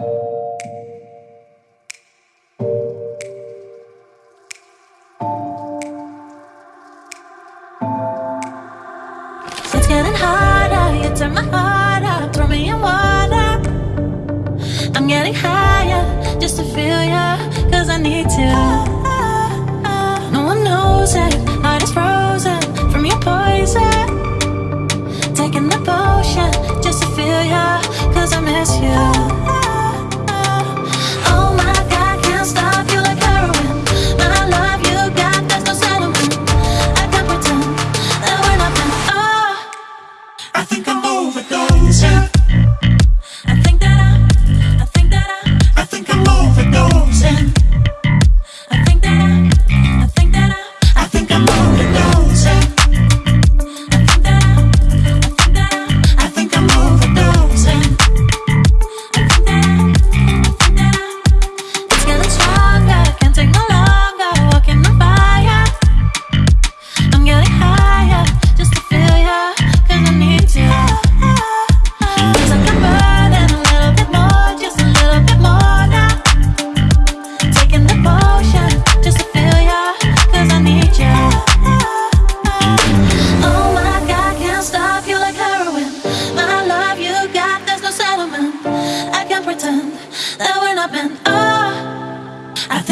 It's getting harder, you turn my heart up, throw me in water. I'm getting higher just to feel ya, cause I need to. No one knows heart is frozen from your poison. Taking the potion just to feel ya, cause I miss you. Think I'm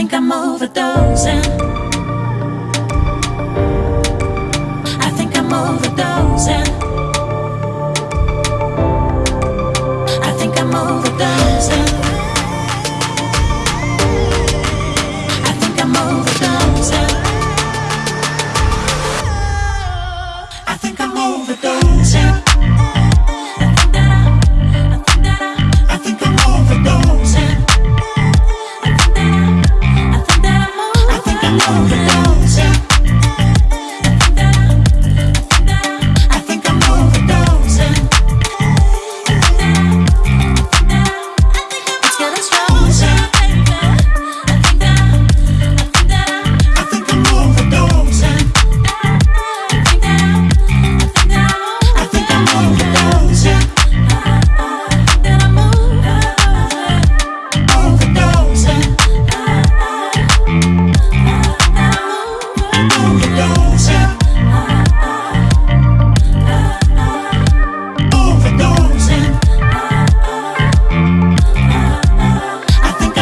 think I'm overdosing. I think I'm overdosing. I think I'm overdosing. I think I'm overdosing. I think I'm overdosing.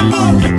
Oh.